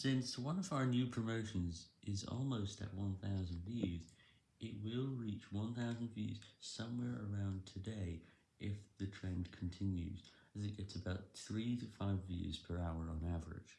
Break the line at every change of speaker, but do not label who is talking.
Since one of our new promotions is almost at 1000 views, it will reach 1000 views somewhere around today if the trend continues, as it gets about 3 to 5 views per hour on average.